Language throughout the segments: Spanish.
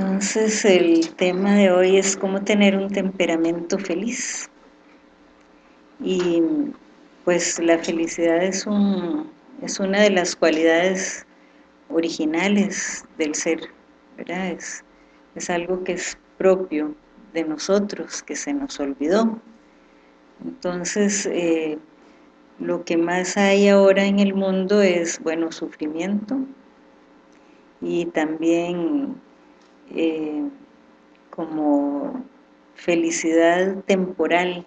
Entonces el tema de hoy es cómo tener un temperamento feliz. Y pues la felicidad es, un, es una de las cualidades originales del ser, ¿verdad? Es, es algo que es propio de nosotros, que se nos olvidó. Entonces, eh, lo que más hay ahora en el mundo es, bueno, sufrimiento y también eh, como felicidad temporal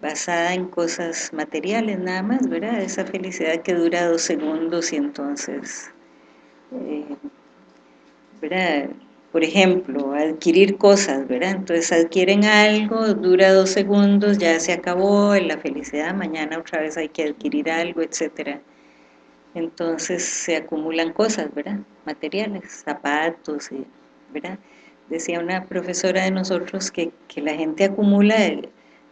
basada en cosas materiales nada más, ¿verdad? Esa felicidad que dura dos segundos y entonces, eh, ¿verdad? Por ejemplo, adquirir cosas, ¿verdad? Entonces adquieren algo, dura dos segundos, ya se acabó la felicidad, mañana otra vez hay que adquirir algo, etcétera. Entonces se acumulan cosas, ¿verdad? Materiales, zapatos, Decía una profesora de nosotros que, que la gente acumula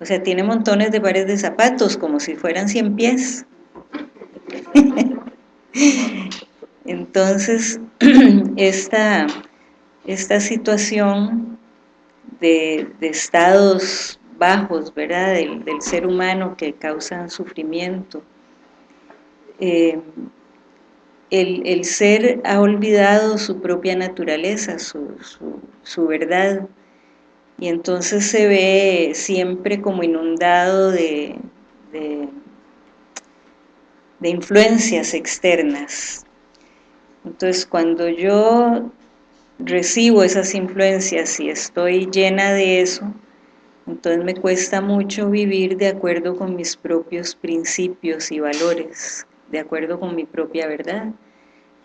o sea, tiene montones de pares de zapatos, como si fueran 100 pies. Entonces, esta, esta situación de, estados bajos, ¿verdad?, del, ser humano que causan sufrimiento, eh, el, ser ha olvidado su propia naturaleza, su, su verdad, y entonces se ve siempre como inundado de, de, influencias externas. Entonces cuando yo recibo esas influencias y estoy llena de eso, entonces me cuesta mucho vivir de acuerdo con mis propios principios y valores, de acuerdo con mi propia verdad.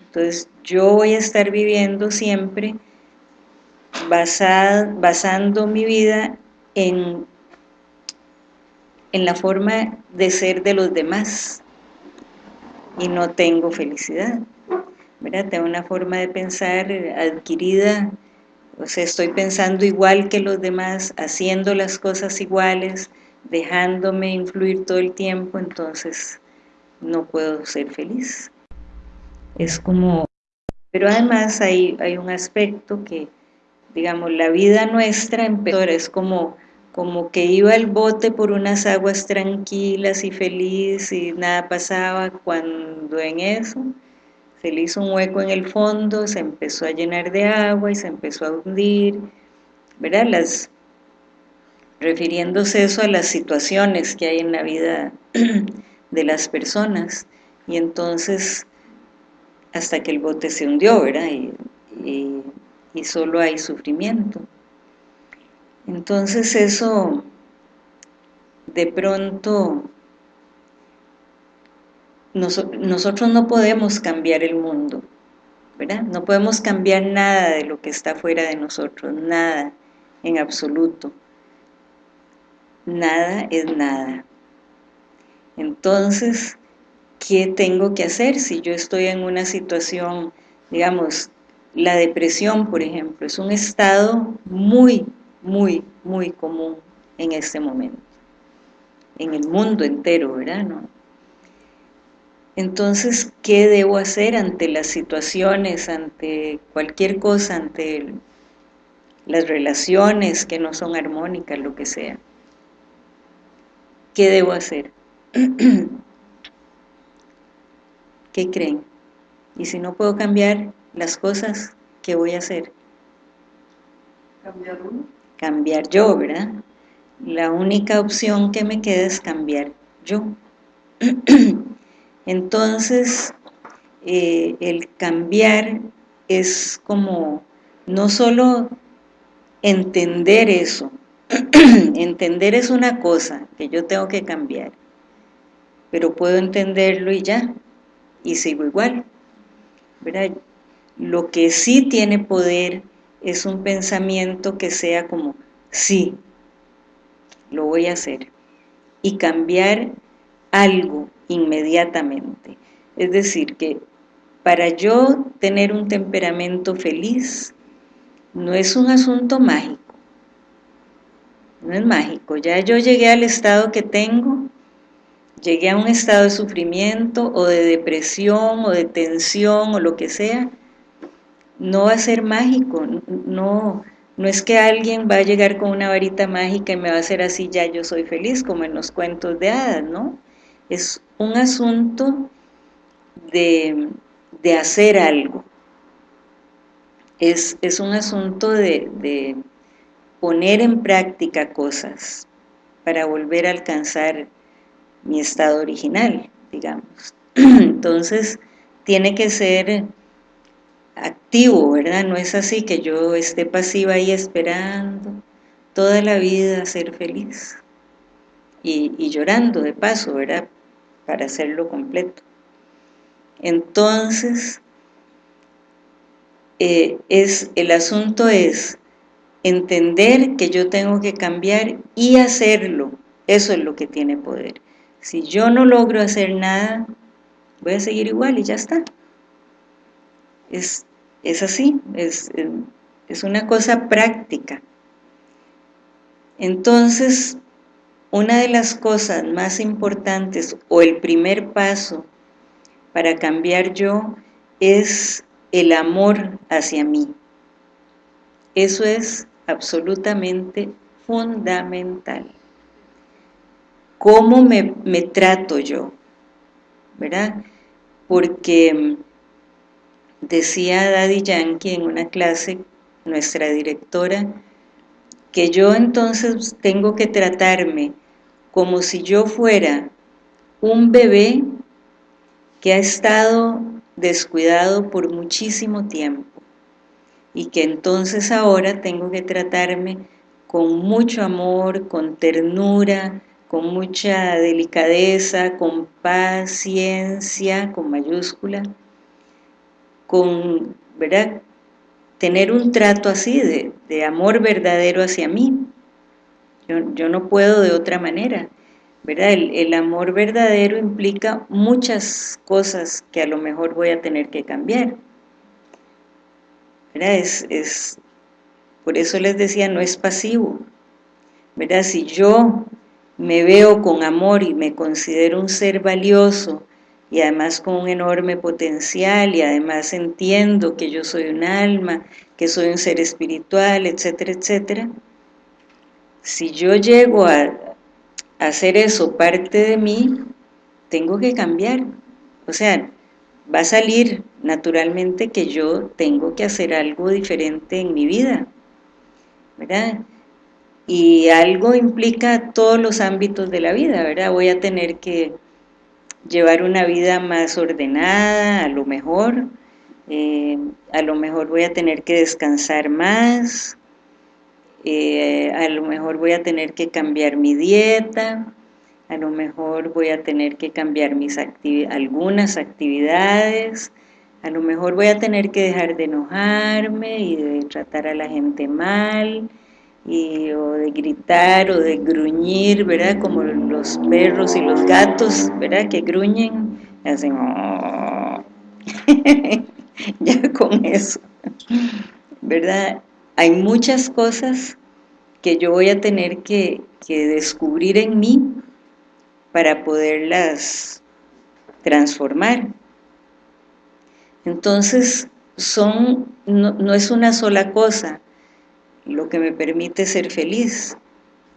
Entonces yo voy a estar viviendo siempre basando mi vida en, en la forma de ser de los demás y no tengo felicidad. ¿verdad? Tengo una forma de pensar adquirida, o sea, estoy pensando igual que los demás, haciendo las cosas iguales, dejándome influir todo el tiempo, entonces no puedo ser feliz. Es como... Pero además hay, hay un aspecto que digamos, la vida nuestra empezó, es como, como que iba el bote por unas aguas tranquilas y feliz y nada pasaba, cuando en eso se le hizo un hueco en el fondo, se empezó a llenar de agua y se empezó a hundir, ¿verdad? Las, refiriéndose eso a las situaciones que hay en la vida de las personas, y entonces hasta que el bote se hundió, ¿verdad? y solo hay sufrimiento. Entonces eso de pronto nosotros no podemos cambiar el mundo, ¿verdad? No podemos cambiar nada de lo que está fuera de nosotros, nada en absoluto. Nada es nada. Entonces, ¿qué tengo que hacer si yo estoy en una situación, digamos, la depresión, por ejemplo, es un estado muy, muy, muy común en este momento, en el mundo entero, ¿verdad? Entonces, ¿qué debo hacer ante las situaciones, ante cualquier cosa, ante las relaciones que no son armónicas, lo que sea? ¿Qué debo hacer? ¿Qué creen? Y si no puedo cambiar, las cosas que voy a hacer. ¿Cambiar uno? Cambiar yo, ¿verdad? La única opción que me queda es cambiar yo. Entonces, eh, el cambiar es como no solo entender eso, entender es una cosa que yo tengo que cambiar, pero puedo entenderlo y ya, y sigo igual, ¿verdad? Lo que sí tiene poder es un pensamiento que sea como, sí, lo voy a hacer. Y cambiar algo inmediatamente. Es decir, que para yo tener un temperamento feliz, no es un asunto mágico. No es mágico. Ya yo llegué al estado que tengo, llegué a un estado de sufrimiento o de depresión o de tensión o lo que sea, no va a ser mágico, no, no es que alguien va a llegar con una varita mágica y me va a hacer así, ya yo soy feliz, como en los cuentos de hadas, ¿no? Es un asunto de, hacer algo. Es, un asunto de, de poner en práctica cosas para volver a alcanzar mi estado original, digamos. Entonces, tiene que ser activo, ¿verdad? No es así que yo esté pasiva ahí esperando toda la vida ser feliz y, llorando de paso, ¿verdad? Para hacerlo completo. Entonces, eh, es, el asunto es entender que yo tengo que cambiar y hacerlo. Eso es lo que tiene poder. Si yo no logro hacer nada, voy a seguir igual y ya está. Es, es así, es, es una cosa práctica. Entonces, una de las cosas más importantes o el primer paso para cambiar yo es el amor hacia mí. Eso es absolutamente fundamental. ¿Cómo me, me trato yo? ¿Verdad? Porque decía Daddy Yankee en una clase, nuestra directora, que yo entonces tengo que tratarme como si yo fuera un bebé que ha estado descuidado por muchísimo tiempo y que entonces ahora tengo que tratarme con mucho amor, con ternura, con mucha delicadeza, con paciencia, con mayúscula, con, ¿verdad? Tener un trato así de, amor verdadero hacia mí. Yo, no puedo de otra manera, ¿verdad? El, amor verdadero implica muchas cosas que a lo mejor voy a tener que cambiar. ¿Verdad? Es, es, por eso les decía, no es pasivo. ¿Verdad? Si yo me veo con amor y me considero un ser valioso y además con un enorme potencial y además entiendo que yo soy un alma, que soy un ser espiritual, etcétera, etcétera, si yo llego a, hacer eso parte de mí, tengo que cambiar. O sea, va a salir naturalmente que yo tengo que hacer algo diferente en mi vida, ¿verdad? Y algo implica todos los ámbitos de la vida, ¿verdad? Voy a tener que llevar una vida más ordenada, a lo mejor, eh, a lo mejor voy a tener que descansar más, eh, a lo mejor voy a tener que cambiar mi dieta, a lo mejor voy a tener que cambiar mis algunas actividades, a lo mejor voy a tener que dejar de enojarme y de tratar a la gente mal, y, o de gritar o de gruñir, ¿verdad? Como los perros y los gatos, ¿verdad? Que gruñen, hacen... Oh". ya con eso, ¿verdad? Hay muchas cosas que yo voy a tener que, descubrir en mí para poderlas transformar. Entonces, son, no es una sola cosa, lo que me permite ser feliz.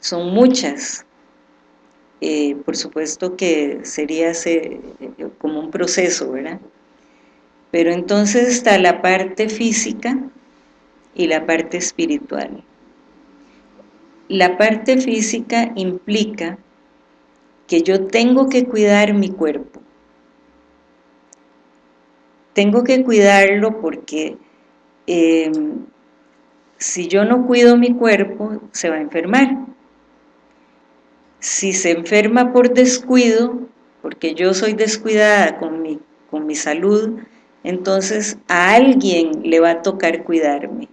Son muchas. Eh, por supuesto que sería como un proceso, ¿verdad? Pero entonces está la parte física y la parte espiritual. La parte física implica que yo tengo que cuidar mi cuerpo. Tengo que cuidarlo porque eh, si yo no cuido mi cuerpo, se va a enfermar. Si se enferma por descuido, porque yo soy descuidada con mi, con mi salud, entonces a alguien le va a tocar cuidarme.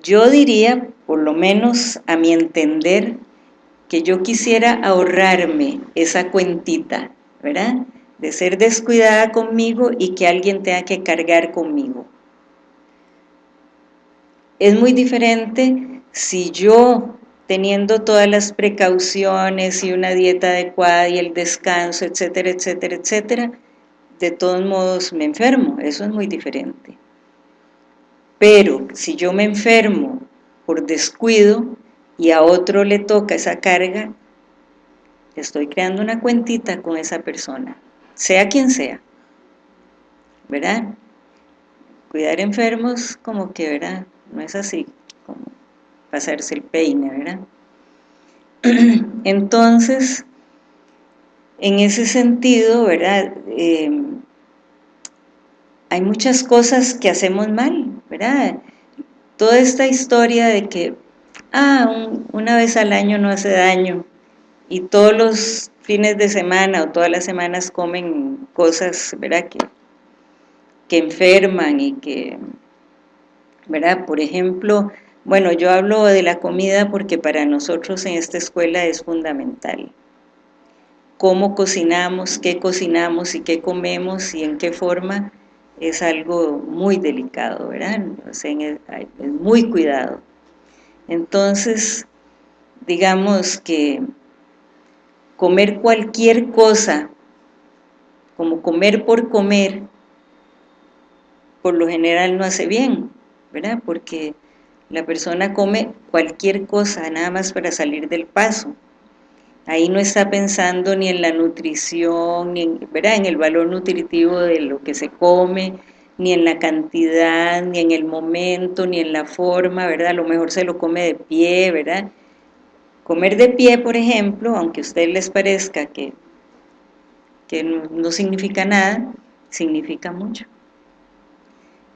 Yo diría, por lo menos a mi entender, que yo quisiera ahorrarme esa cuentita, ¿verdad? De ser descuidada conmigo y que alguien tenga que cargar conmigo. Es muy diferente si yo, teniendo todas las precauciones y una dieta adecuada y el descanso, etcétera, etcétera, etcétera, de todos modos me enfermo, eso es muy diferente. Pero si yo me enfermo por descuido y a otro le toca esa carga, estoy creando una cuentita con esa persona, sea quien sea, ¿verdad? Cuidar enfermos como que, ¿verdad? No es así, como pasarse el peine, ¿verdad? Entonces, en ese sentido, ¿verdad? Eh, hay muchas cosas que hacemos mal, ¿verdad? Toda esta historia de que, ah, una vez al año no hace daño, y todos los fines de semana o todas las semanas comen cosas, ¿verdad? Que, que enferman y que, ¿verdad? Por ejemplo, bueno, yo hablo de la comida porque para nosotros en esta escuela es fundamental. Cómo cocinamos, qué cocinamos y qué comemos y en qué forma es algo muy delicado, ¿verdad? Es muy cuidado. Entonces, digamos que comer cualquier cosa, como comer por comer, por lo general no hace bien, ¿verdad? Porque la persona come cualquier cosa, nada más para salir del paso. Ahí no está pensando ni en la nutrición, ni en, ¿verdad? en el valor nutritivo de lo que se come, ni en la cantidad, ni en el momento, ni en la forma, ¿verdad? A lo mejor se lo come de pie, ¿verdad? Comer de pie, por ejemplo, aunque a ustedes les parezca que, que no, no significa nada, significa mucho.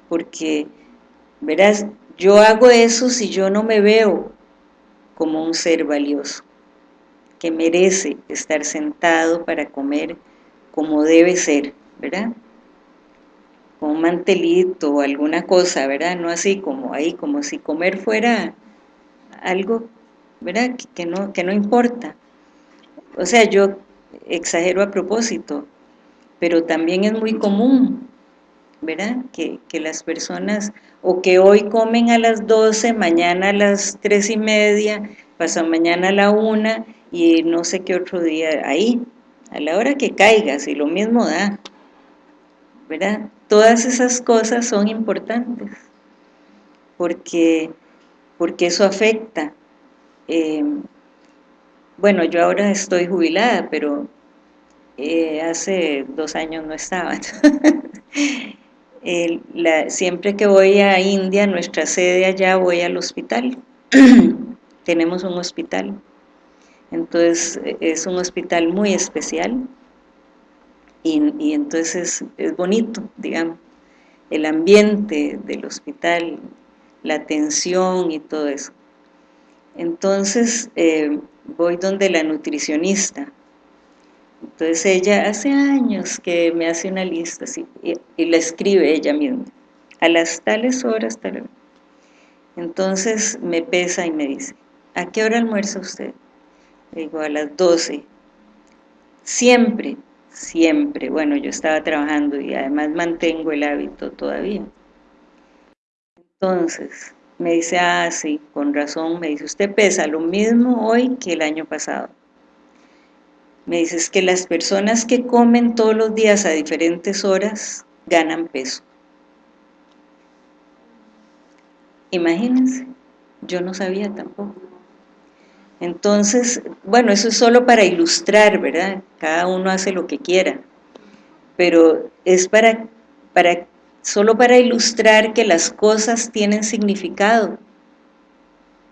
Porque, verás, yo hago eso si yo no me veo como un ser valioso, que merece estar sentado para comer como debe ser, ¿verdad? Con un mantelito o alguna cosa, ¿verdad? No así como ahí, como si comer fuera algo, ¿verdad? Que no, que no importa. O sea, yo exagero a propósito, pero también es muy común ¿verdad? Que, las personas, o que hoy comen a las 12, mañana a las 3 y media, pasado mañana a la 1 y no sé qué otro día ahí, a la hora que caiga, si lo mismo da, ¿verdad? Todas esas cosas son importantes, porque, porque eso afecta. Eh, bueno, yo ahora estoy jubilada, pero eh, hace dos años no estaba. siempre que voy a India, nuestra sede allá, voy al hospital. Tenemos un hospital. Entonces, es un hospital muy especial. Y, entonces es, bonito, digamos, el ambiente del hospital, la atención y todo eso. Entonces, eh, voy donde la nutricionista, entonces ella hace años que me hace una lista y, la escribe ella misma, a las tales horas, tal. Entonces me pesa y me dice, ¿a qué hora almuerza usted? Le digo, a las 12. Siempre, siempre, bueno, yo estaba trabajando y además mantengo el hábito todavía. Entonces, me dice, ah, sí, con razón, me dice, usted pesa lo mismo hoy que el año pasado. Me dices que las personas que comen todos los días a diferentes horas ganan peso. Imagínense, yo no sabía tampoco. Entonces, bueno, eso es solo para ilustrar, ¿verdad? Cada uno hace lo que quiera, pero es para, para solo para ilustrar que las cosas tienen significado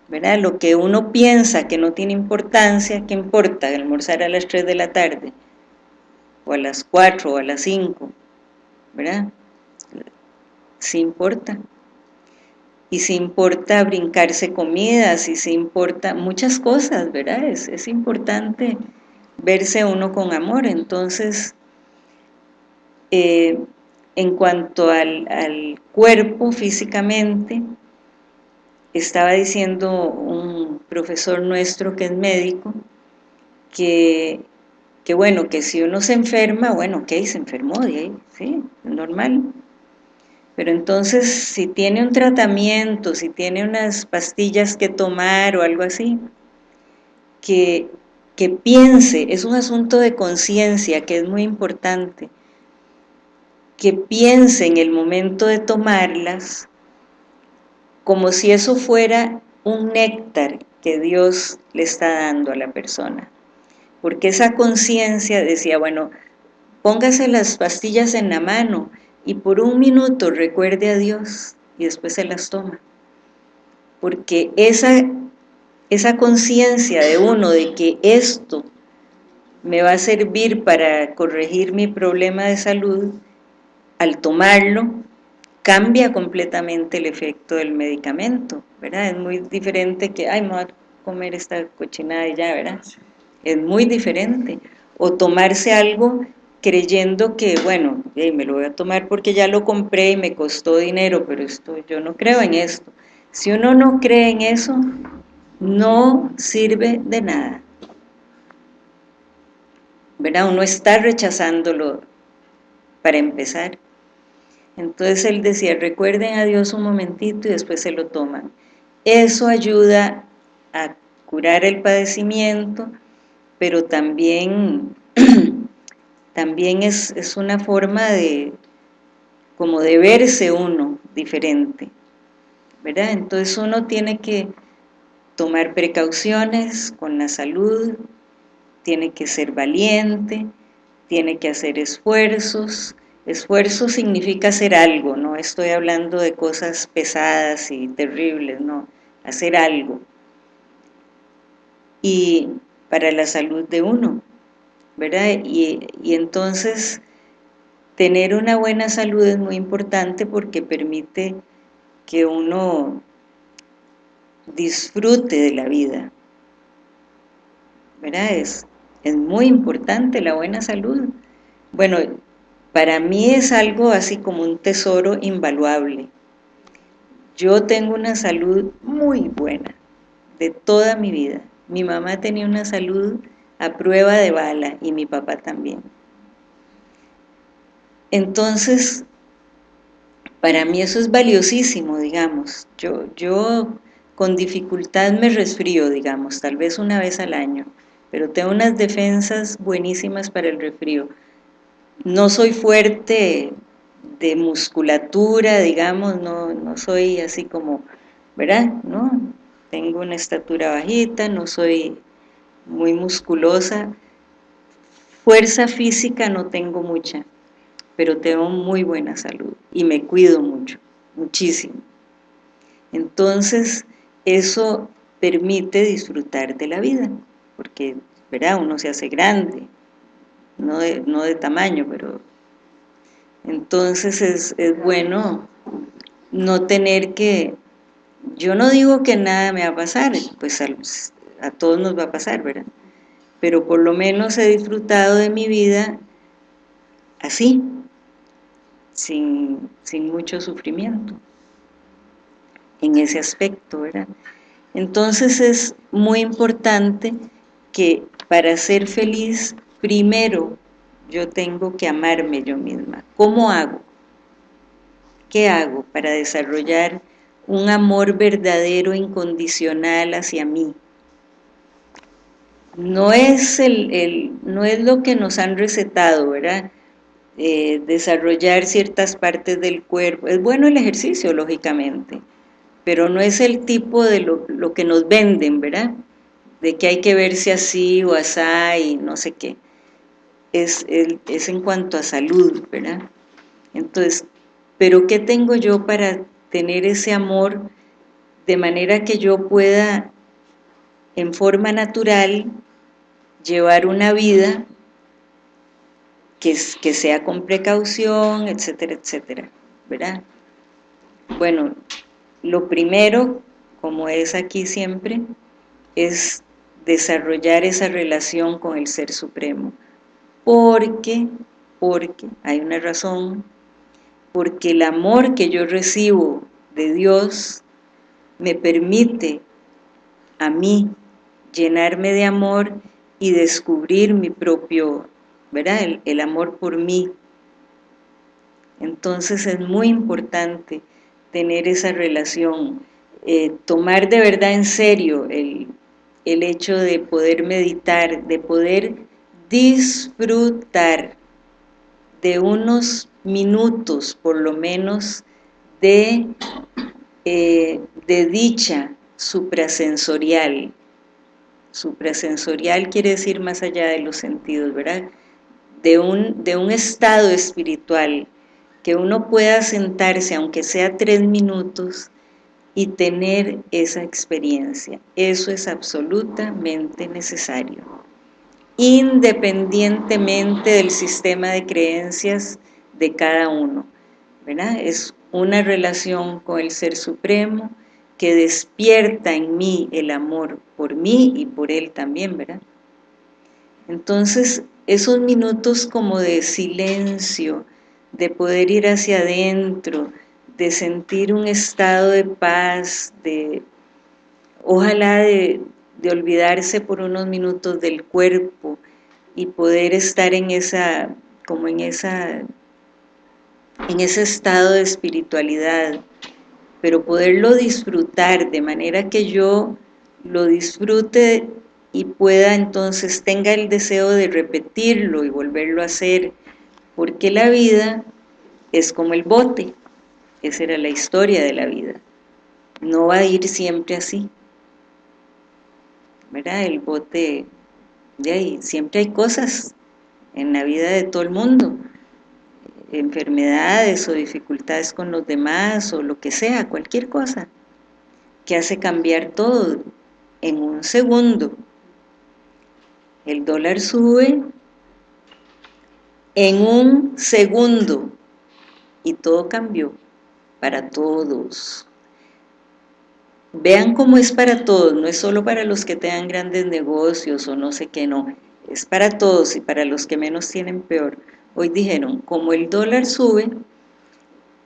¿verdad? Lo que uno piensa que no tiene importancia, ¿qué importa? Almorzar a las 3 de la tarde, o a las 4, o a las 5, ¿verdad? Sí importa. Y sí importa brincarse comidas, y sí importa muchas cosas, ¿verdad? Es, es importante verse uno con amor, entonces... Eh, en cuanto al, al cuerpo físicamente, estaba diciendo un profesor nuestro que es médico, que, que bueno, que si uno se enferma, bueno, ok, se enfermó de ahí, sí, es normal. Pero entonces, si tiene un tratamiento, si tiene unas pastillas que tomar o algo así, que, que piense, es un asunto de conciencia que es muy importante, que piense en el momento de tomarlas como si eso fuera un néctar que Dios le está dando a la persona. Porque esa conciencia decía, bueno, póngase las pastillas en la mano y por un minuto recuerde a Dios y después se las toma. Porque esa, esa conciencia de uno de que esto me va a servir para corregir mi problema de salud, al tomarlo, cambia completamente el efecto del medicamento, ¿verdad? Es muy diferente que, ay, me voy a comer esta cochinada y ya, ¿verdad? Es muy diferente. O tomarse algo creyendo que, bueno, me lo voy a tomar porque ya lo compré y me costó dinero, pero esto yo no creo en esto. Si uno no cree en eso, no sirve de nada. ¿Verdad? Uno está rechazándolo para empezar. Entonces él decía, recuerden a Dios un momentito y después se lo toman. Eso ayuda a curar el padecimiento, pero también, también es, es una forma de, como de verse uno diferente, ¿verdad? Entonces uno tiene que tomar precauciones con la salud, tiene que ser valiente, tiene que hacer esfuerzos, esfuerzo significa hacer algo, no estoy hablando de cosas pesadas y terribles, no, hacer algo. Y para la salud de uno, ¿verdad? Y, entonces tener una buena salud es muy importante porque permite que uno disfrute de la vida, ¿verdad? Es, es muy importante la buena salud. Bueno, para mí es algo así como un tesoro invaluable. Yo tengo una salud muy buena, de toda mi vida. Mi mamá tenía una salud a prueba de bala y mi papá también. Entonces, para mí eso es valiosísimo, digamos. Yo, yo con dificultad me resfrío, digamos, tal vez una vez al año pero tengo unas defensas buenísimas para el resfrío. No soy fuerte de musculatura, digamos, no, no soy así como, ¿verdad? ¿No? Tengo una estatura bajita, no soy muy musculosa. Fuerza física no tengo mucha, pero tengo muy buena salud y me cuido mucho, muchísimo. Entonces, eso permite disfrutar de la vida porque ¿verdad? uno se hace grande, no de, no de tamaño, pero entonces es, es bueno no tener que, yo no digo que nada me va a pasar, pues a, todos nos va a pasar, ¿verdad? Pero por lo menos he disfrutado de mi vida así, sin, sin mucho sufrimiento, en ese aspecto, ¿verdad? Entonces es muy importante que para ser feliz, primero yo tengo que amarme yo misma. ¿Cómo hago? ¿Qué hago para desarrollar un amor verdadero, incondicional hacia mí? No es, el, no es lo que nos han recetado, ¿verdad? Eh, desarrollar ciertas partes del cuerpo. Es bueno el ejercicio, lógicamente, pero no es el tipo de lo, lo que nos venden, ¿verdad? de que hay que verse así o así y no sé qué. Es, es en cuanto a salud, ¿verdad? Entonces, ¿pero qué tengo yo para tener ese amor de manera que yo pueda en forma natural llevar una vida que, que sea con precaución, etcétera, etcétera, ¿verdad? Bueno, lo primero, como es aquí siempre, es desarrollar esa relación con el Ser Supremo. Porque, porque, hay una razón, porque el amor que yo recibo de Dios me permite a mí llenarme de amor y descubrir mi propio, ¿verdad? El, amor por mí. Entonces es muy importante tener esa relación, eh, tomar de verdad en serio el, el hecho de poder meditar, de poder disfrutar de unos minutos por lo menos de, eh, de dicha suprasensorial. Suprasensorial quiere decir más allá de los sentidos, ¿verdad? De un, de un estado espiritual que uno pueda sentarse, aunque sea tres minutos, y tener esa experiencia. Eso es absolutamente necesario. Independientemente del sistema de creencias de cada uno. ¿verdad? Es una relación con el Ser Supremo que despierta en mí el amor por mí y por Él también, ¿verdad? Entonces, esos minutos como de silencio, de poder ir hacia adentro, de sentir un estado de paz, de ojalá de, de olvidarse por unos minutos del cuerpo y poder estar en esa, como en esa en ese estado de espiritualidad, pero poderlo disfrutar de manera que yo lo disfrute y pueda entonces, tenga el deseo de repetirlo y volverlo a hacer, porque la vida es como el bote, esa era la historia de la vida, no va a ir siempre así, ¿verdad? El bote, de ahí, siempre hay cosas en la vida de todo el mundo, enfermedades o dificultades con los demás o lo que sea, cualquier cosa, que hace cambiar todo en un segundo. El dólar sube en un segundo y todo cambió para todos. Vean cómo es para todos, no es solo para los que tengan grandes negocios o no sé qué, no, es para todos y para los que menos tienen peor Hoy dijeron, como el dólar sube,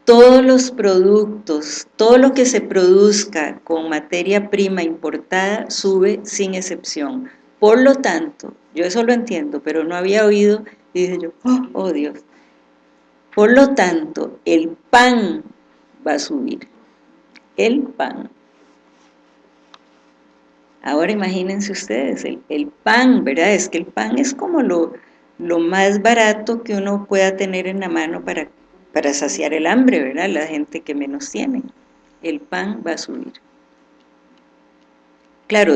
todos los productos, todo lo que se produzca con materia prima importada sube sin excepción. Por lo tanto, yo eso lo entiendo, pero no había oído, y dije yo, oh, oh Dios. Por lo tanto, el pan va a subir. El pan. Ahora imagínense ustedes, el, el pan, ¿verdad? Es que el pan es como lo, lo más barato que uno pueda tener en la mano para, para saciar el hambre, ¿verdad? La gente que menos tiene. El pan va a subir. Claro,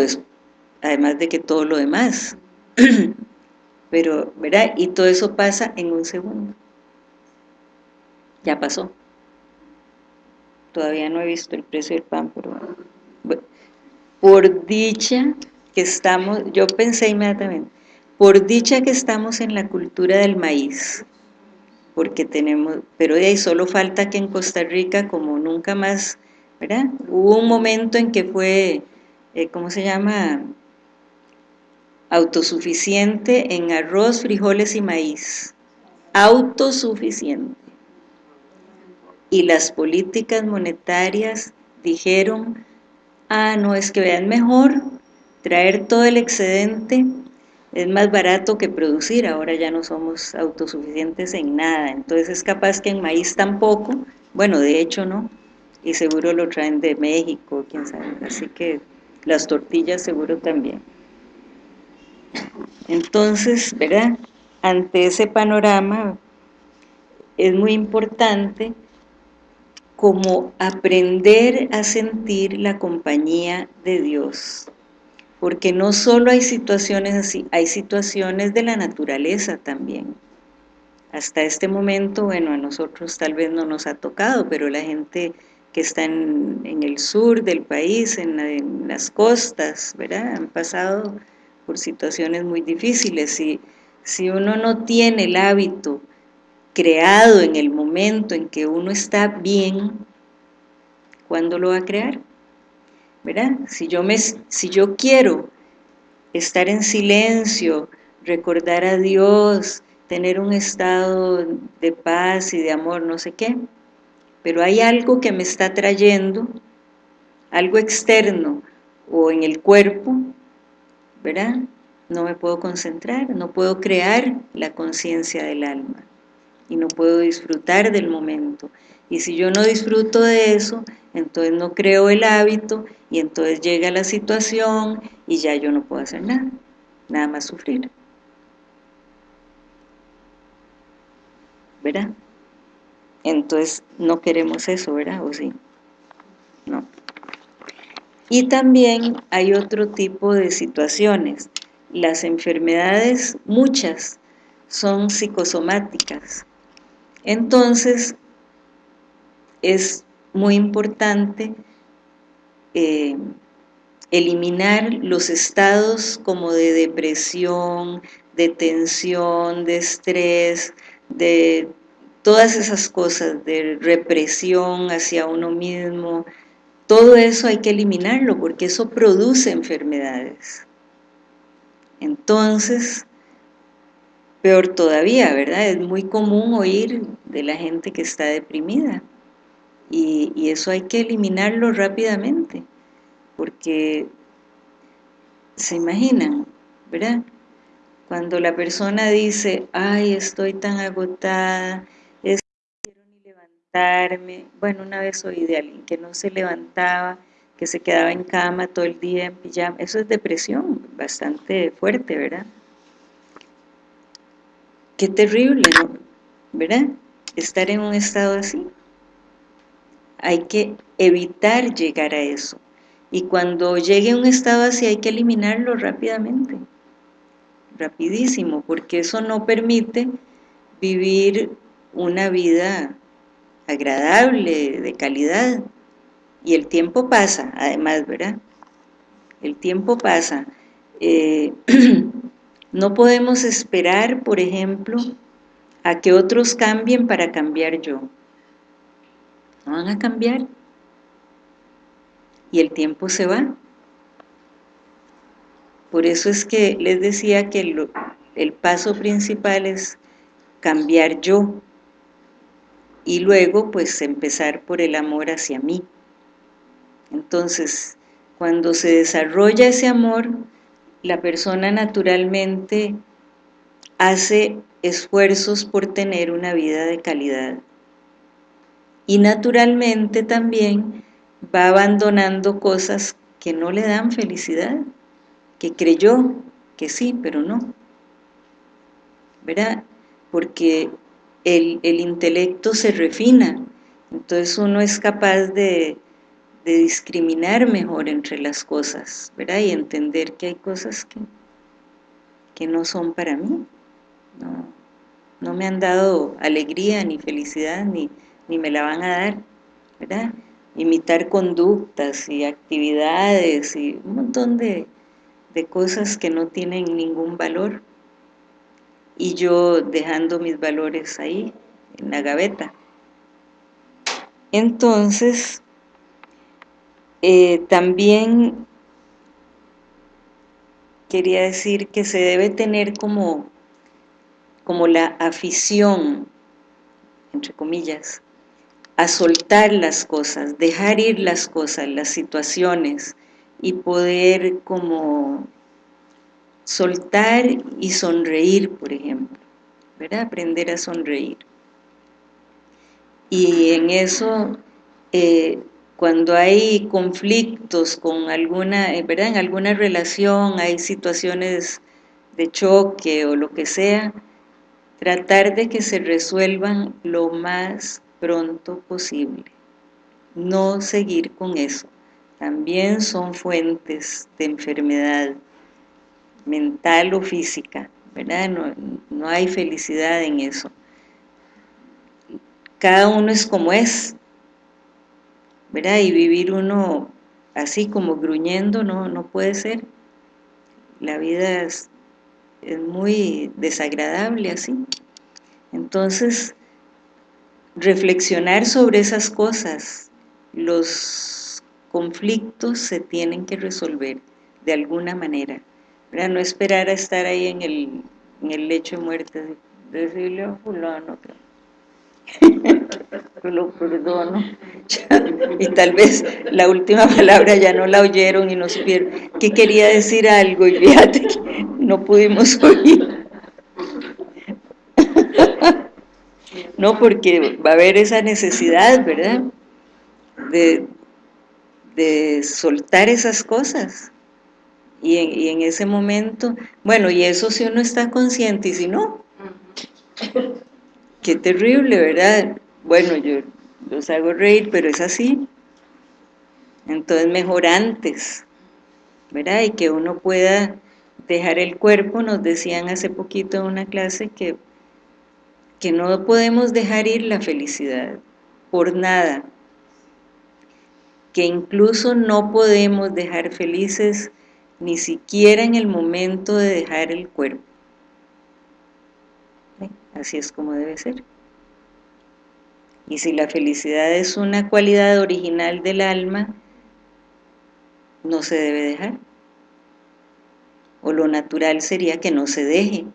además de que todo lo demás. Pero, ¿verdad? Y todo eso pasa en un segundo. Ya pasó. Todavía no he visto el precio del pan, pero por dicha que estamos, yo pensé inmediatamente, por dicha que estamos en la cultura del maíz, porque tenemos, pero de ahí solo falta que en Costa Rica, como nunca más, ¿verdad? Hubo un momento en que fue, eh, ¿cómo se llama? Autosuficiente en arroz, frijoles y maíz. Autosuficiente. Y las políticas monetarias dijeron, ah, no, es que vean mejor traer todo el excedente. Es más barato que producir, ahora ya no somos autosuficientes en nada, entonces es capaz que en maíz tampoco, bueno, de hecho no, y seguro lo traen de México, quién sabe, así que las tortillas seguro también. Entonces, ¿verdad? Ante ese panorama es muy importante como aprender a sentir la compañía de Dios, porque no solo hay situaciones así, hay situaciones de la naturaleza también. Hasta este momento, bueno, a nosotros tal vez no nos ha tocado, pero la gente que está en, el sur del país, en, las costas, ¿verdad? Han pasado por situaciones muy difíciles. y si uno no tiene el hábito creado en el momento en que uno está bien, ¿cuándo lo va a crear? Si yo, me, si yo quiero estar en silencio, recordar a Dios, tener un estado de paz y de amor, no sé qué, pero hay algo que me está trayendo, algo externo o en el cuerpo, ¿verdad? No me puedo concentrar, no puedo crear la conciencia del alma y no puedo disfrutar del momento. Y si yo no disfruto de eso, entonces no creo el hábito y entonces llega la situación y ya yo no puedo hacer nada, nada más sufrir. ¿Verdad? Entonces, no queremos eso, ¿verdad? ¿O sí? No. Y también hay otro tipo de situaciones. Las enfermedades, muchas, son psicosomáticas. Entonces, es muy importante eh, eliminar los estados como de depresión, de tensión, de estrés, de todas esas cosas, de represión hacia uno mismo, todo eso hay que eliminarlo porque eso produce enfermedades. Entonces, peor todavía, ¿verdad? Es muy común oír de la gente que está deprimida y, eso hay que eliminarlo rápidamente porque se imaginan, ¿verdad? Cuando la persona dice, ay, estoy tan agotada, es no quiero ni levantarme. Bueno, una vez oí de alguien que no se levantaba, que se quedaba en cama todo el día en pijama. Eso es depresión, bastante fuerte, ¿verdad? Qué terrible. ¿verdad? Estar en un estado así. Hay que evitar llegar a eso. Y cuando llegue a un estado así hay que eliminarlo rápidamente, rapidísimo, porque eso no permite vivir una vida agradable, de calidad. Y el tiempo pasa, además, ¿verdad? El tiempo pasa. Eh, no podemos esperar, por ejemplo, a que otros cambien para cambiar yo. No van a cambiar y el tiempo se va. Por eso es que les decía que el, paso principal es cambiar yo y luego pues empezar por el amor hacia mí. Entonces, cuando se desarrolla ese amor, la persona naturalmente hace esfuerzos por tener una vida de calidad. Y naturalmente también va abandonando cosas que no le dan felicidad, que creyó que sí, pero no. ¿Verdad? Porque el, intelecto se refina, entonces uno es capaz de, discriminar mejor entre las cosas, ¿verdad? Y entender que hay cosas que, que no son para mí, no, no me han dado alegría ni felicidad, ni, ni me la van a dar, ¿verdad? imitar conductas y actividades y un montón de, cosas que no tienen ningún valor y yo dejando mis valores ahí, en la gaveta. Entonces, eh, también quería decir que se debe tener como, como la afición, entre comillas, a soltar las cosas, dejar ir las cosas, las situaciones y poder como soltar y sonreír, por ejemplo, ¿verdad? Aprender a sonreír. Y en eso, eh, cuando hay conflictos con alguna, eh, ¿verdad? En alguna relación, hay situaciones de choque o lo que sea, tratar de que se resuelvan lo más pronto posible. No seguir con eso. También son fuentes de enfermedad mental o física, ¿verdad? No, hay felicidad en eso. Cada uno es como es, ¿verdad? Y vivir uno así como gruñendo no, no puede ser. La vida es, es muy desagradable así. Entonces, reflexionar sobre esas cosas. Los conflictos se tienen que resolver de alguna manera. para No esperar a estar ahí en el, en el lecho de muerte, decirle a fulano lo perdono. y tal vez la última palabra ya no la oyeron y no supieron que quería decir algo y fíjate que no pudimos oír. No, porque va a haber esa necesidad, ¿verdad? De, soltar esas cosas. Y en, y en, ese momento, bueno, y eso si uno está consciente y si no, qué terrible, ¿verdad? bueno, yo los hago reír, pero es así. Entonces mejor antes, ¿verdad? Y que uno pueda dejar el cuerpo, nos decían hace poquito en una clase que, que no podemos dejar ir la felicidad por nada, que incluso no podemos dejar felices ni siquiera en el momento de dejar el cuerpo. Así es como debe ser. Y si la felicidad es una cualidad original del alma, no se debe dejar. O lo natural sería que no se deje.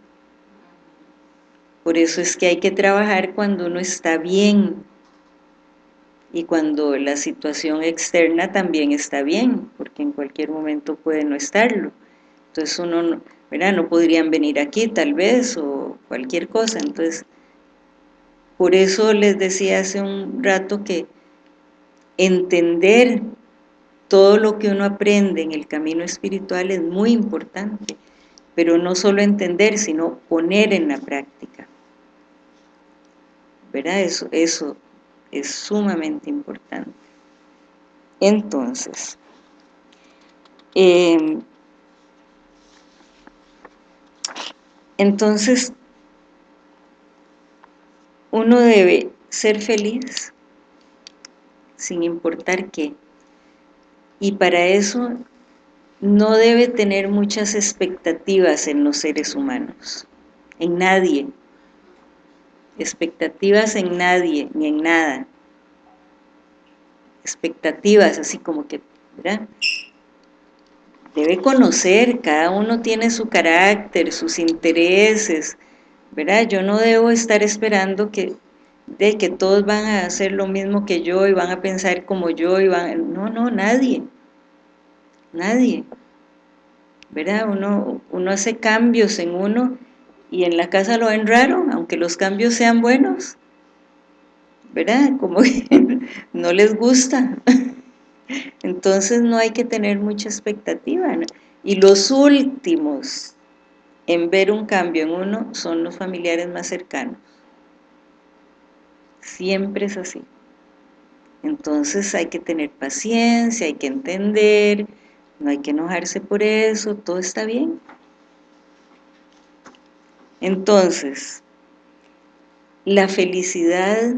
Por eso es que hay que trabajar cuando uno está bien y cuando la situación externa también está bien, porque en cualquier momento puede no estarlo. Entonces uno, ¿verdad? No podrían venir aquí tal vez o cualquier cosa. Entonces, por eso les decía hace un rato que entender todo lo que uno aprende en el camino espiritual es muy importante, pero no solo entender, sino poner en la práctica. ¿Verdad? Eso, eso es sumamente importante. Entonces, em, entonces, uno debe ser feliz sin importar qué. Y para eso no debe tener muchas expectativas en los seres humanos, en nadie. Expectativas en nadie, ni en nada. Expectativas, así como que, ¿verdad? Debe conocer, cada uno tiene su carácter, sus intereses, ¿verdad? Yo no debo estar esperando que, de que todos van a hacer lo mismo que yo y van a pensar como yo y van... No, no, nadie. Nadie. ¿Verdad? Uno, uno hace cambios en uno y en la casa lo ven raro, aunque los cambios sean buenos. ¿Verdad? Como que no les gusta. Entonces no hay que tener mucha expectativa. Y los últimos en ver un cambio en uno son los familiares más cercanos. Siempre es así. Entonces hay que tener paciencia, hay que entender, no hay que enojarse por eso, todo está bien. Entonces, la felicidad,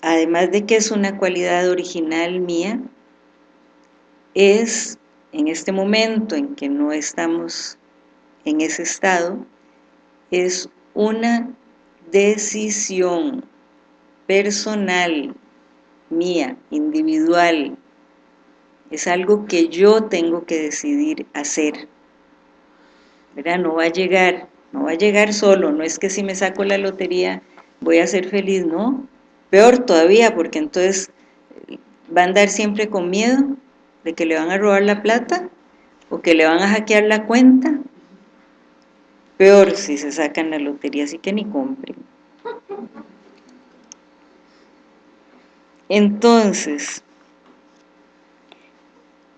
además de que es una cualidad original mía, es en este momento en que no estamos en ese estado, es una decisión personal, mía, individual, es algo que yo tengo que decidir hacer, ¿verdad? No va a llegar, no va a llegar solo, no es que si me saco la lotería voy a ser feliz, no, peor todavía, porque entonces va a andar siempre con miedo de que le van a robar la plata, o que le van a hackear la cuenta, Peor si se sacan la lotería, así que ni compren. Entonces,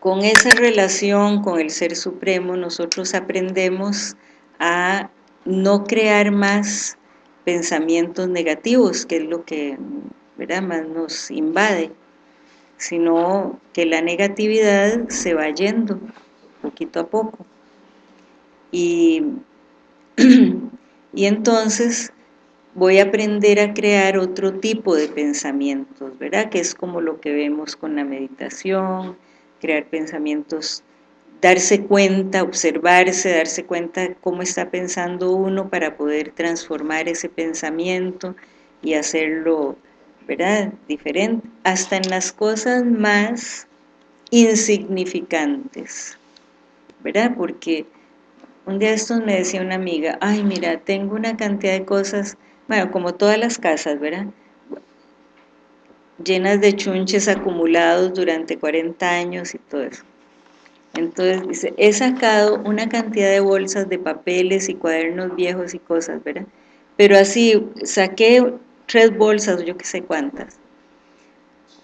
con esa relación con el Ser Supremo, nosotros aprendemos a no crear más pensamientos negativos, que es lo que más nos invade, sino que la negatividad se va yendo poquito a poco. Y y entonces voy a aprender a crear otro tipo de pensamientos, ¿verdad? Que es como lo que vemos con la meditación, crear pensamientos, darse cuenta, observarse, darse cuenta cómo está pensando uno para poder transformar ese pensamiento y hacerlo, ¿verdad? Diferente, hasta en las cosas más insignificantes, ¿verdad? Porque un día estos me decía una amiga, ay mira, tengo una cantidad de cosas, bueno, como todas las casas, ¿verdad? Llenas de chunches acumulados durante 40 años y todo eso. Entonces dice, he sacado una cantidad de bolsas de papeles y cuadernos viejos y cosas, ¿verdad? Pero así, saqué tres bolsas, yo qué sé cuántas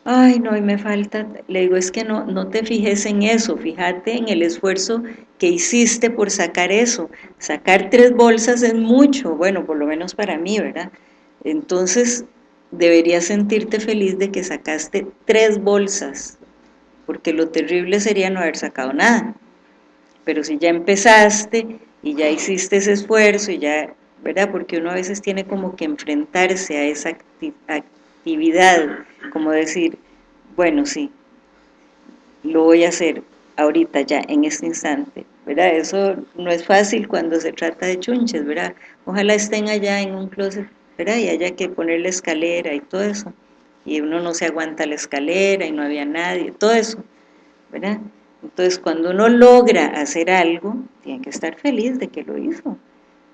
ay no, y me falta, le digo, es que no, no te fijes en eso, fíjate en el esfuerzo que hiciste por sacar eso, sacar tres bolsas es mucho, bueno, por lo menos para mí, ¿verdad? Entonces, deberías sentirte feliz de que sacaste tres bolsas, porque lo terrible sería no haber sacado nada. Pero si ya empezaste y ya hiciste ese esfuerzo y ya, ¿verdad? Porque uno a veces tiene como que enfrentarse a esa actividad, como decir, bueno, sí, lo voy a hacer ahorita ya, en este instante, ¿verdad? Eso no es fácil cuando se trata de chunches, ¿verdad? Ojalá estén allá en un closet, ¿verdad? Y haya que poner la escalera y todo eso, y uno no se aguanta la escalera y no había nadie, todo eso, ¿verdad? Entonces, cuando uno logra hacer algo, tiene que estar feliz de que lo hizo.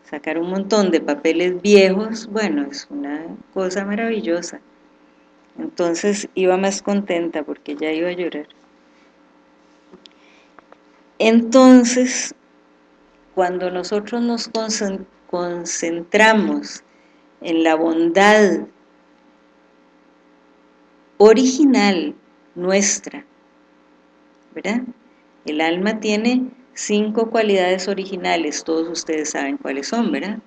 Sacar un montón de papeles viejos, bueno, es una cosa maravillosa. Entonces iba más contenta porque ya iba a llorar. Entonces, cuando nosotros nos concentramos en la bondad original nuestra, ¿verdad? El alma tiene cinco cualidades originales, todos ustedes saben cuáles son, ¿verdad?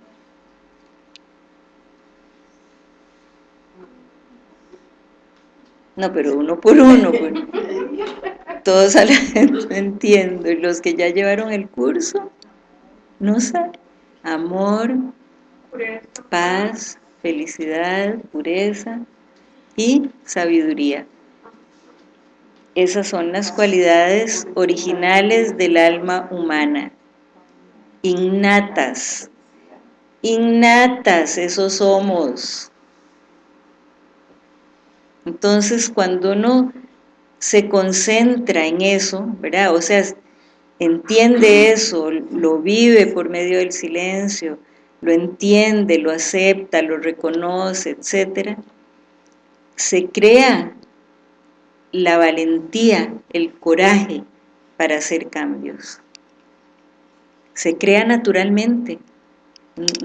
No, pero uno por uno, pues. todos entiendo, y los que ya llevaron el curso, no sé, amor, paz, felicidad, pureza y sabiduría. Esas son las cualidades originales del alma humana, innatas, innatas, esos somos. Entonces, cuando uno se concentra en eso, ¿verdad? O sea, entiende eso, lo vive por medio del silencio, lo entiende, lo acepta, lo reconoce, etc., se crea la valentía, el coraje para hacer cambios. Se crea naturalmente,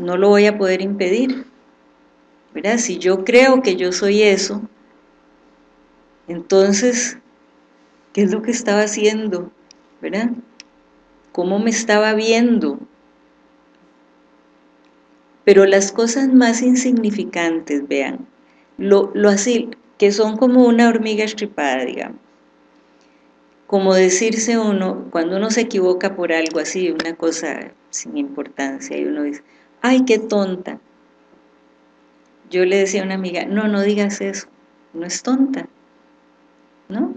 no lo voy a poder impedir. ¿verdad? Si yo creo que yo soy eso, entonces, ¿qué es lo que estaba haciendo? ¿Verdad? ¿Cómo me estaba viendo? Pero las cosas más insignificantes, vean, lo, lo así, que son como una hormiga estripada, digamos. Como decirse uno, cuando uno se equivoca por algo así, una cosa sin importancia, y uno dice, ¡ay, qué tonta! Yo le decía a una amiga, no, no digas eso, no es tonta, ¿no?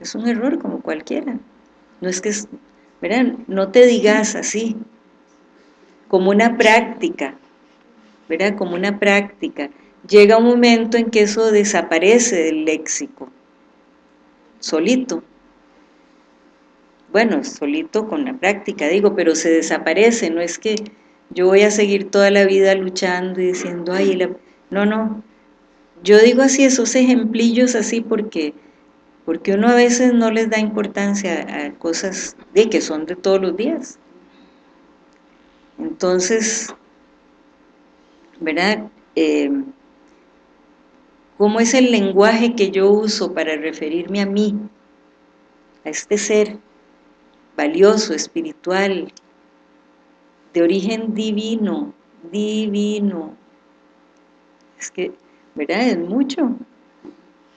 Es un error como cualquiera. No es que, ¿verdad? No te digas así, como una práctica, ¿verdad? Como una práctica llega un momento en que eso desaparece del léxico, solito. Bueno, solito con la práctica, digo, pero se desaparece, no es que yo voy a seguir toda la vida luchando y diciendo, ay, no, no, yo digo así, esos ejemplillos así porque, porque uno a veces no les da importancia a cosas de que son de todos los días. Entonces, ¿verdad? Eh, cómo es el lenguaje que yo uso para referirme a mí, a este ser valioso, espiritual, de origen divino, divino. Es que, ¿verdad? Es mucho.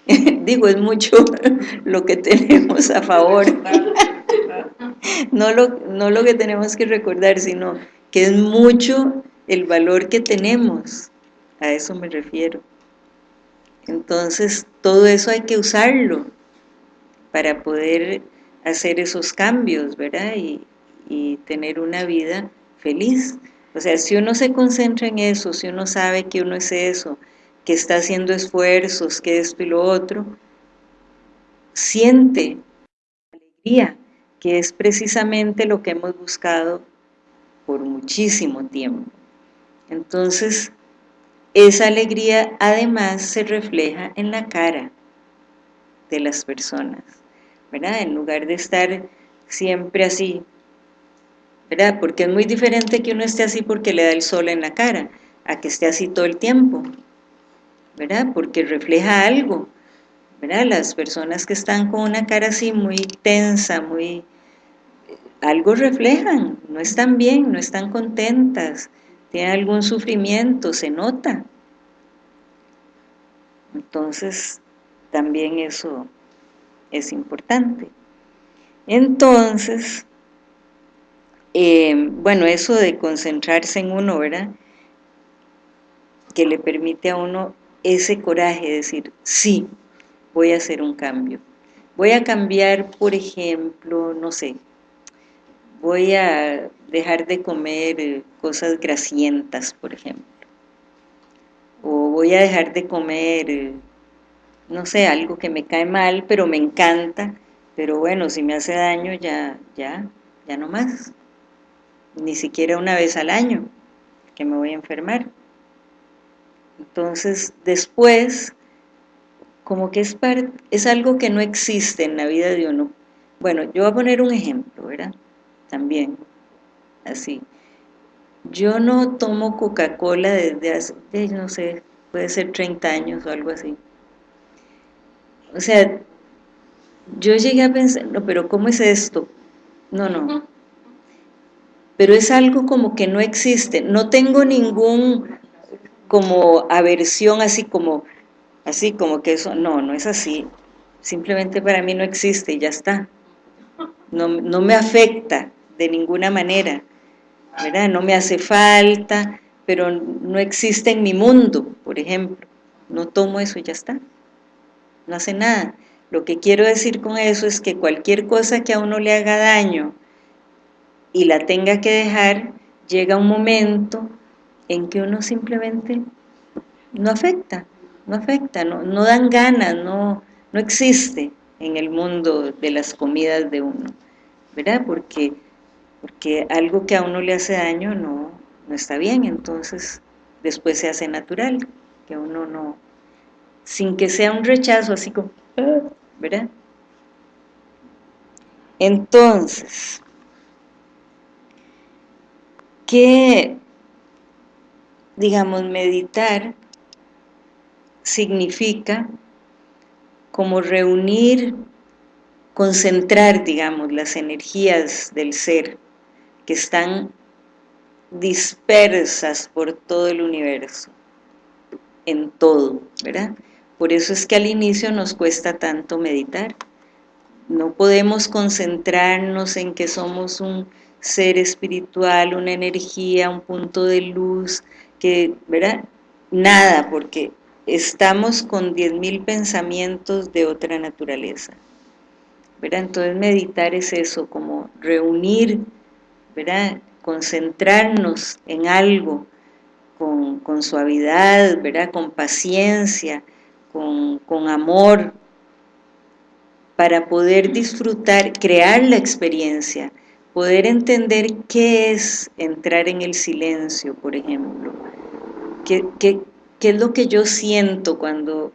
Digo, es mucho lo que tenemos a favor. no, lo, no lo que tenemos que recordar, sino que es mucho el valor que tenemos. A eso me refiero. Entonces, todo eso hay que usarlo para poder hacer esos cambios, ¿verdad? Y, tener una vida feliz. O sea, si uno se concentra en eso, si uno sabe que uno es eso, que está haciendo esfuerzos, que esto y lo otro, siente alegría, que es precisamente lo que hemos buscado por muchísimo tiempo. Entonces, esa alegría además se refleja en la cara de las personas, ¿verdad? En lugar de estar siempre así, ¿verdad? Porque es muy diferente que uno esté así porque le da el sol en la cara, a que esté así todo el tiempo, ¿verdad? Porque refleja algo, ¿verdad? Las personas que están con una cara así muy tensa, muy... algo reflejan, no están bien, no están contentas, tiene algún sufrimiento, se nota, Entonces, también eso es importante. Entonces, eh, bueno, eso de concentrarse en uno, ¿verdad? Que le permite a uno ese coraje de decir, sí, voy a hacer un cambio. Voy a cambiar, por ejemplo, no sé, voy a dejar de comer eh, cosas grasientas, por ejemplo. O voy a dejar de comer, eh, no sé, algo que me cae mal, pero me encanta, pero bueno, si me hace daño ya, ya, ya no más. Ni siquiera una vez al año, que me voy a enfermar. Entonces, después como que es, es algo que no existe en la vida de uno. Bueno, yo voy a poner un ejemplo, ¿verdad? También, así. Yo no tomo Coca-Cola desde hace, eh, no sé, puede ser 30 años o algo así. O sea, yo llegué a pensar, no, pero ¿cómo es esto? No, no. Pero es algo como que no existe. No tengo ningún como aversión así como así como que eso, no, no es así, simplemente para mí no existe y ya está, no, no me afecta de ninguna manera, ¿verdad? no me hace falta, pero no existe en mi mundo, por ejemplo, no tomo eso y ya está, no hace nada. Lo que quiero decir con eso es que cualquier cosa que a uno le haga daño y la tenga que dejar, llega un momento en que uno simplemente no afecta, no afecta, no, dan ganas, no, no existe en el mundo de las comidas de uno, ¿verdad? Porque, porque algo que a uno le hace daño no, no está bien, entonces después se hace natural, que uno no, sin que sea un rechazo así como, ¿verdad? Entonces, ¿qué, digamos, meditar significa como reunir, concentrar, digamos, las energías del ser que están dispersas por todo el universo, en todo, ¿verdad? Por eso es que al inicio nos cuesta tanto meditar. No podemos concentrarnos en que somos un ser espiritual, una energía, un punto de luz, que, ¿verdad? Nada, porque estamos con 10.000 pensamientos de otra naturaleza. ¿verdad? Entonces meditar es eso, como reunir, ¿verdad? concentrarnos en algo con, suavidad, ¿verdad? con paciencia, con, con amor, para poder disfrutar, crear la experiencia, poder entender qué es entrar en el silencio, por ejemplo, qué, qué, qué es lo que yo siento cuando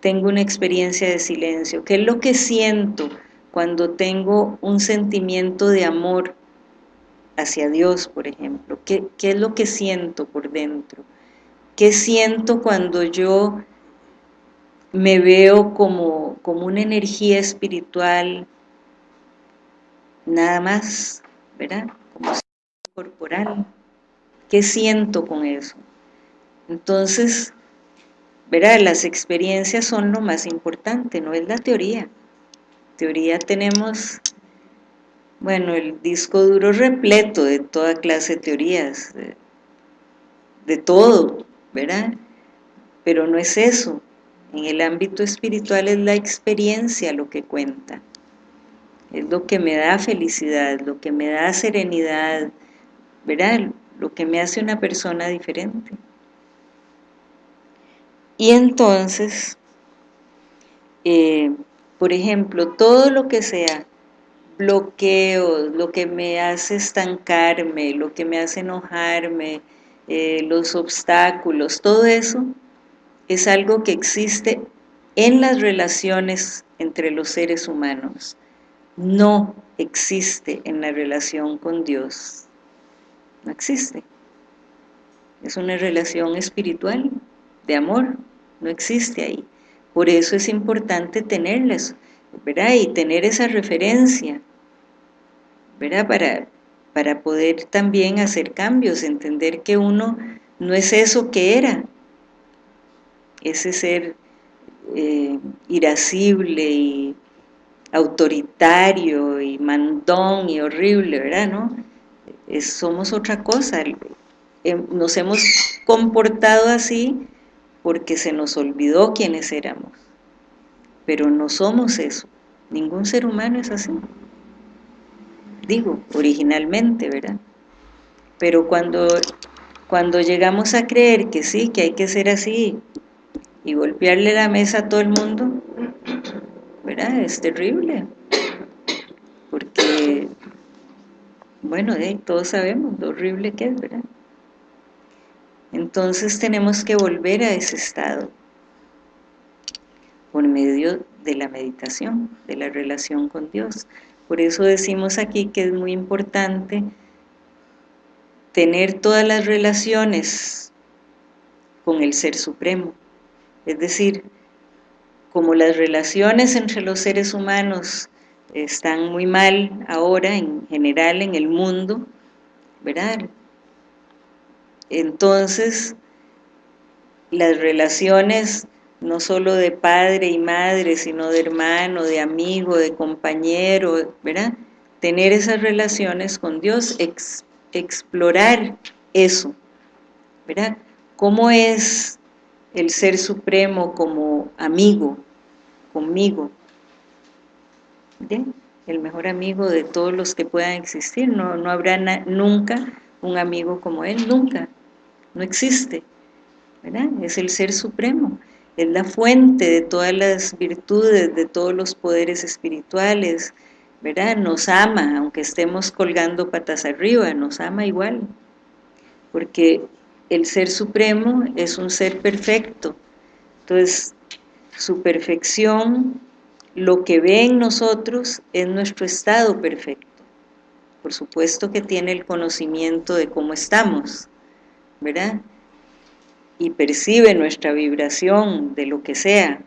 tengo una experiencia de silencio, qué es lo que siento cuando tengo un sentimiento de amor hacia Dios, por ejemplo, qué, es lo que siento por dentro, qué siento cuando yo me veo como, como una energía espiritual, nada más, ¿verdad? Como corporal, ¿qué siento con eso? Entonces, verá, las experiencias son lo más importante, no es la teoría. Teoría tenemos, bueno, el disco duro repleto de toda clase de teorías, de, de todo, ¿verdad? Pero no es eso. En el ámbito espiritual es la experiencia lo que cuenta. Es lo que me da felicidad, lo que me da serenidad, ¿verdad? Lo que me hace una persona diferente. Y entonces, eh, por ejemplo, todo lo que sea bloqueos, lo que me hace estancarme, lo que me hace enojarme, eh, los obstáculos, todo eso es algo que existe en las relaciones entre los seres humanos. No existe en la relación con Dios. No existe. Es una relación espiritual de amor, no existe ahí. Por eso es importante tenerlas, ¿verdad? Y tener esa referencia, ¿verdad? Para, para poder también hacer cambios, entender que uno no es eso que era, ese ser eh, irascible y autoritario y mandón y horrible, ¿verdad? ¿No? somos otra cosa, em, nos hemos comportado así porque se nos olvidó quiénes éramos, pero no somos eso, ningún ser humano es así, digo, originalmente, ¿verdad? Pero cuando, cuando llegamos a creer que sí, que hay que ser así, y golpearle la mesa a todo el mundo, ¿verdad? Es terrible, porque, bueno, todos sabemos lo horrible que es, ¿verdad? Entonces tenemos que volver a ese estado por medio de la meditación, de la relación con Dios. Por eso decimos aquí que es muy importante tener todas las relaciones con el Ser Supremo. Es decir, como las relaciones entre los seres humanos están muy mal ahora en general en el mundo, ¿verdad? Entonces, las relaciones no solo de padre y madre, sino de hermano, de amigo, de compañero, ¿verdad? Tener esas relaciones con Dios, explorar eso, ¿verdad? ¿Cómo es el Ser Supremo como amigo, conmigo? El mejor amigo de todos los que puedan existir, no, no habrá nunca un amigo como Él, nunca, no existe, ¿verdad? Es el Ser Supremo, es la fuente de todas las virtudes, de todos los poderes espirituales, ¿verdad? Nos ama, aunque estemos colgando patas arriba, nos ama igual, porque el Ser Supremo es un ser perfecto, entonces su perfección, lo que ve en nosotros es nuestro estado perfecto, por supuesto que tiene el conocimiento de cómo estamos, ¿verdad? Y percibe nuestra vibración de lo que sea,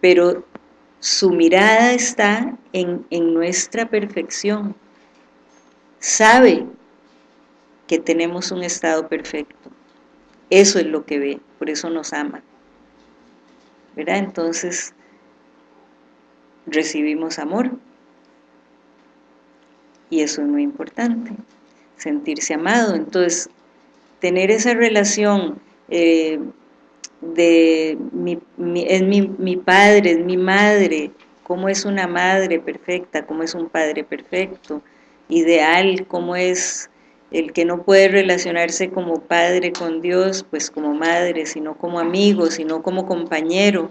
pero su mirada está en, en nuestra perfección, sabe que tenemos un estado perfecto, eso es lo que ve, por eso nos ama, ¿verdad? Entonces, recibimos amor, y eso es muy importante, sentirse amado. Entonces, tener esa relación eh, de mi, es mi, padre, es mi madre, cómo es una madre perfecta, cómo es un padre perfecto, ideal, cómo es el que no puede relacionarse como padre con Dios, pues como madre, sino como amigo, sino como compañero,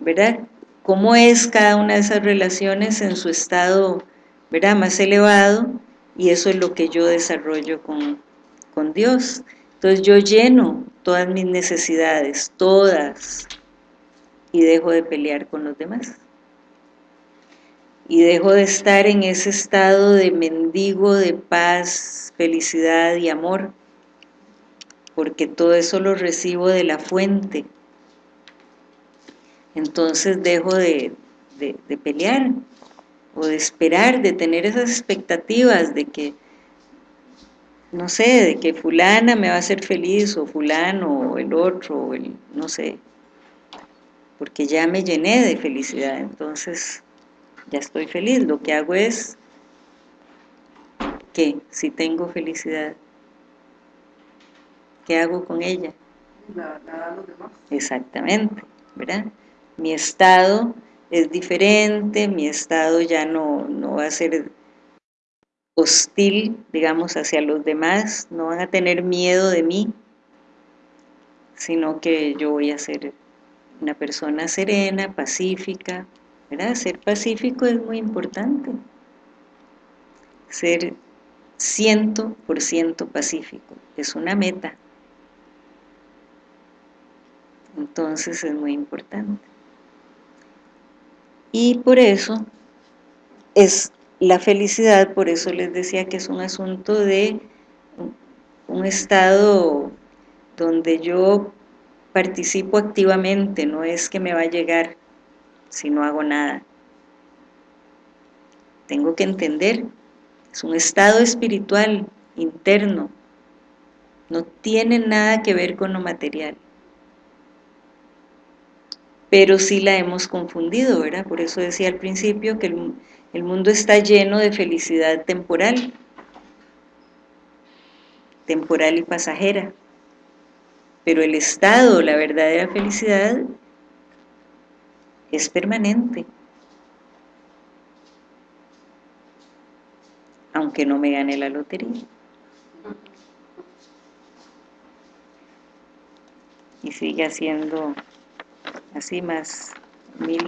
¿verdad? ¿Cómo es cada una de esas relaciones en su estado ¿verdad? más elevado y eso es lo que yo desarrollo con, con Dios. Entonces yo lleno todas mis necesidades, todas, y dejo de pelear con los demás. Y dejo de estar en ese estado de mendigo de paz, felicidad y amor, porque todo eso lo recibo de la fuente. Entonces dejo de, de, de pelear, o de esperar, de tener esas expectativas de que, no sé, de que fulana me va a hacer feliz, o fulano, o el otro, o el, no sé, porque ya me llené de felicidad, entonces ya estoy feliz, lo que hago es que si tengo felicidad, ¿qué hago con ella? Exactamente, ¿verdad? Mi estado es diferente, mi estado ya no, no va a ser hostil, digamos, hacia los demás, no van a tener miedo de mí, sino que yo voy a ser una persona serena, pacífica, ¿verdad? Ser pacífico es muy importante, ser ciento por ciento pacífico, es una meta, entonces es muy importante. Y por eso es la felicidad, por eso les decía que es un asunto de un estado donde yo participo activamente, no es que me va a llegar si no hago nada. Tengo que entender, es un estado espiritual, interno, no tiene nada que ver con lo material. pero sí la hemos confundido, ¿verdad? Por eso decía al principio que el, el mundo está lleno de felicidad temporal, temporal y pasajera, pero el estado, la verdadera felicidad, es permanente. Aunque no me gane la lotería. Y sigue siendo así más mil